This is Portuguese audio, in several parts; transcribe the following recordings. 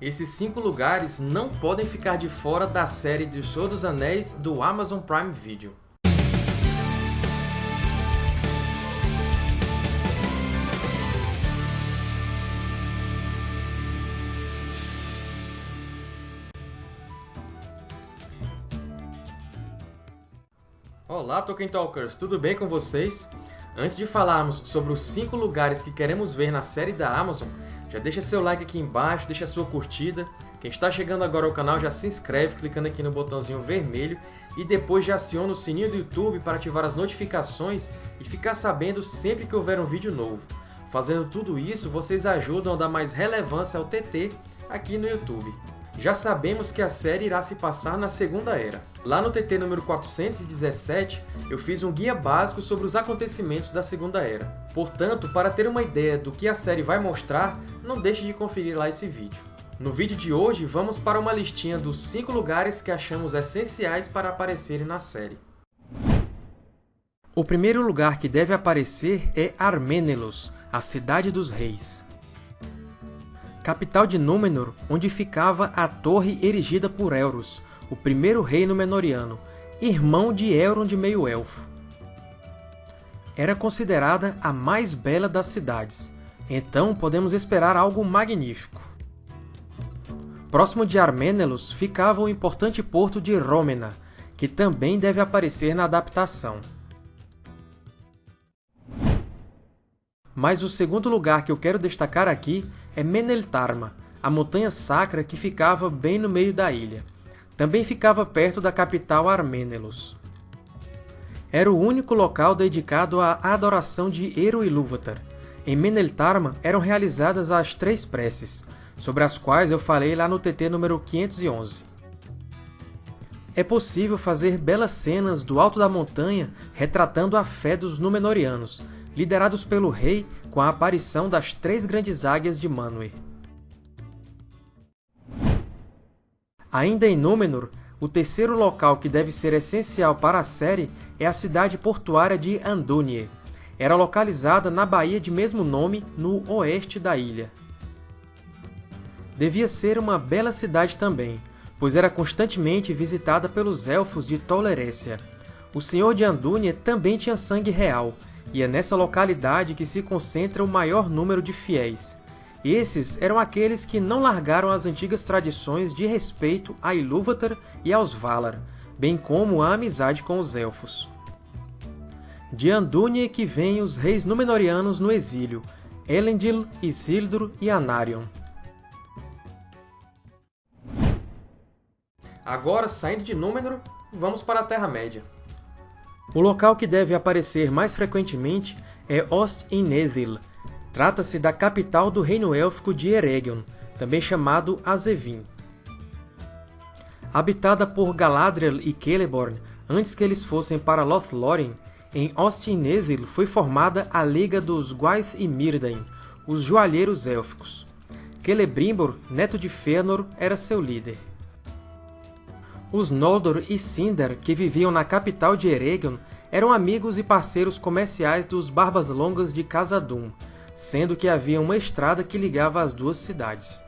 Esses cinco lugares não podem ficar de fora da série de Senhor dos Anéis do Amazon Prime Video. Olá, Tolkien Talkers! Tudo bem com vocês? Antes de falarmos sobre os 5 lugares que queremos ver na série da Amazon, já deixa seu like aqui embaixo, deixa sua curtida. Quem está chegando agora ao canal já se inscreve clicando aqui no botãozinho vermelho e depois já aciona o sininho do YouTube para ativar as notificações e ficar sabendo sempre que houver um vídeo novo. Fazendo tudo isso, vocês ajudam a dar mais relevância ao TT aqui no YouTube. Já sabemos que a série irá se passar na Segunda Era. Lá no TT número 417, eu fiz um guia básico sobre os acontecimentos da Segunda Era. Portanto, para ter uma ideia do que a série vai mostrar, não deixe de conferir lá esse vídeo. No vídeo de hoje, vamos para uma listinha dos 5 lugares que achamos essenciais para aparecerem na série. O primeiro lugar que deve aparecer é Armenelos, a Cidade dos Reis capital de Númenor, onde ficava a torre erigida por Elros, o primeiro rei Númenoriano, irmão de Elrond de Meio-Elfo. Era considerada a mais bela das cidades, então podemos esperar algo magnífico. Próximo de Armenelos ficava o importante porto de Rômena, que também deve aparecer na adaptação. Mas o segundo lugar que eu quero destacar aqui é Meneltarma, a montanha sacra que ficava bem no meio da ilha. Também ficava perto da capital Armenelos. Era o único local dedicado à adoração de Eru Ilúvatar. Em Meneltarma eram realizadas as três preces, sobre as quais eu falei lá no TT número 511. É possível fazer belas cenas do alto da montanha retratando a fé dos Númenóreanos, liderados pelo rei com a aparição das três grandes águias de Manwë. Ainda em Númenor, o terceiro local que deve ser essencial para a série é a cidade portuária de Andúnie. Era localizada na baía de mesmo nome, no oeste da ilha. Devia ser uma bela cidade também, pois era constantemente visitada pelos Elfos de Tolerécia. O Senhor de Andúnie também tinha sangue real, e é nessa localidade que se concentra o maior número de fiéis. Esses eram aqueles que não largaram as antigas tradições de respeito a Ilúvatar e aos Valar, bem como a amizade com os Elfos. De Andúnie que vêm os reis Númenóreanos no exílio, Elendil, Isildur e Anarion. Agora, saindo de Númenor, vamos para a Terra-média. O local que deve aparecer mais frequentemente é Ost-in-Edhil. Trata-se da capital do reino élfico de Eregion, também chamado Azevin. Habitada por Galadriel e Celeborn antes que eles fossem para Lothlórien, em Ost-in-Edhil foi formada a Liga dos Gwaith e Mírdain, os Joalheiros Élficos. Celebrimbor, neto de Fëanor, era seu líder. Os Noldor e Sindar, que viviam na capital de Eregion, eram amigos e parceiros comerciais dos Barbas Longas de Khazad-dûm, sendo que havia uma estrada que ligava as duas cidades.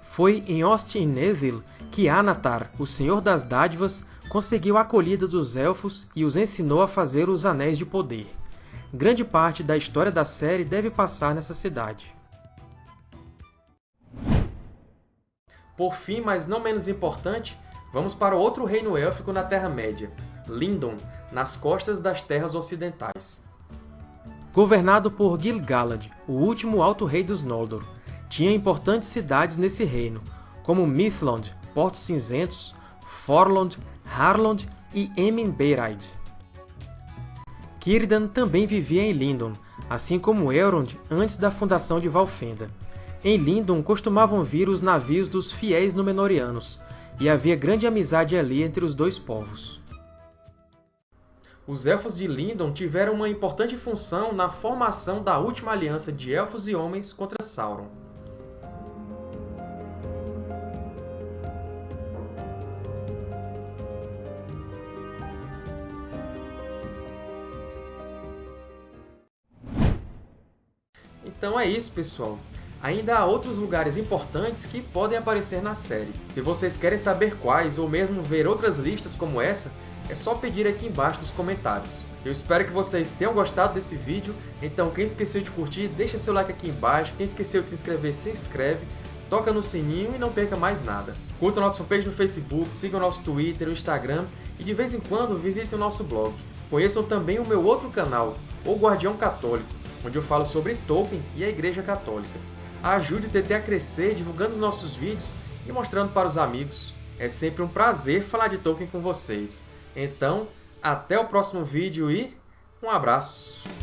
Foi em Ost-in-Edhil que Anatar, o Senhor das Dádivas, conseguiu a acolhida dos Elfos e os ensinou a fazer os Anéis de Poder. Grande parte da história da série deve passar nessa cidade. Por fim, mas não menos importante, Vamos para outro reino élfico na Terra-média, Lindon, nas costas das Terras Ocidentais. Governado por Gil-galad, o último Alto Rei dos Noldor, tinha importantes cidades nesse reino, como Mithlond, Portos Cinzentos, Forlond, Harlond e Emin-Beiraid. Círdan também vivia em Lindon, assim como Elrond antes da fundação de Valfenda. Em Lindon costumavam vir os navios dos fiéis Númenóreanos, e havia grande amizade ali entre os dois povos. Os Elfos de Lindon tiveram uma importante função na formação da última aliança de Elfos e Homens contra Sauron. Então é isso, pessoal. Ainda há outros lugares importantes que podem aparecer na série. Se vocês querem saber quais, ou mesmo ver outras listas como essa, é só pedir aqui embaixo nos comentários. Eu espero que vocês tenham gostado desse vídeo, então quem esqueceu de curtir, deixa seu like aqui embaixo, quem esqueceu de se inscrever, se inscreve, toca no sininho e não perca mais nada. Curta nosso fanpage no Facebook, siga o nosso Twitter, o Instagram e de vez em quando visite o nosso blog. Conheçam também o meu outro canal, O Guardião Católico, onde eu falo sobre Tolkien e a Igreja Católica. Ajude o TT a crescer divulgando os nossos vídeos e mostrando para os amigos. É sempre um prazer falar de Tolkien com vocês. Então, até o próximo vídeo e um abraço!